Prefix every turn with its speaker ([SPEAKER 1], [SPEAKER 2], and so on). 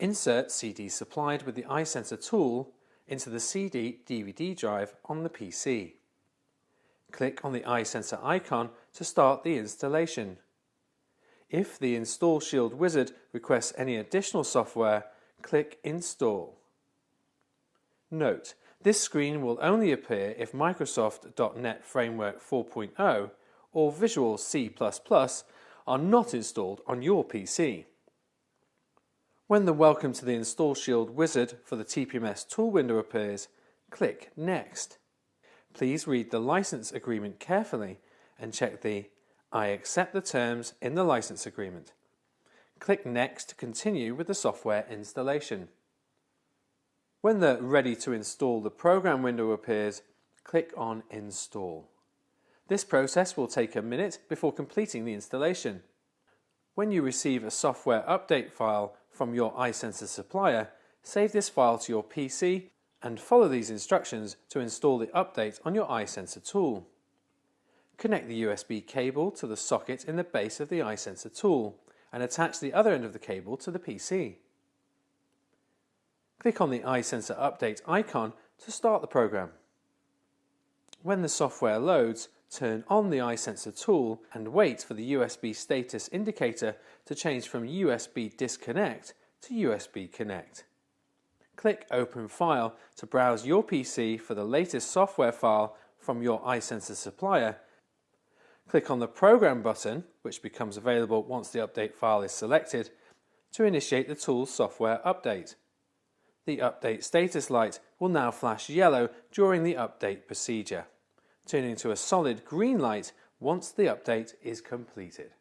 [SPEAKER 1] Insert CD supplied with the iSensor tool into the CD-DVD drive on the PC. Click on the iSensor icon to start the installation. If the Install Shield wizard requests any additional software, click Install. Note, this screen will only appear if Microsoft.NET Framework 4.0 or Visual C++ are not installed on your PC. When the Welcome to the Install Shield wizard for the TPMS tool window appears, click Next. Please read the license agreement carefully and check the I accept the terms in the license agreement. Click Next to continue with the software installation. When the Ready to install the program window appears, click on Install. This process will take a minute before completing the installation. When you receive a software update file from your iSensor supplier, save this file to your PC and follow these instructions to install the update on your iSensor tool. Connect the USB cable to the socket in the base of the iSensor tool and attach the other end of the cable to the PC. Click on the iSensor Update icon to start the program. When the software loads, turn on the iSensor tool and wait for the USB status indicator to change from USB disconnect to USB connect. Click Open File to browse your PC for the latest software file from your iSensor supplier. Click on the Program button, which becomes available once the update file is selected, to initiate the tool's software update. The update status light will now flash yellow during the update procedure, turning to a solid green light once the update is completed.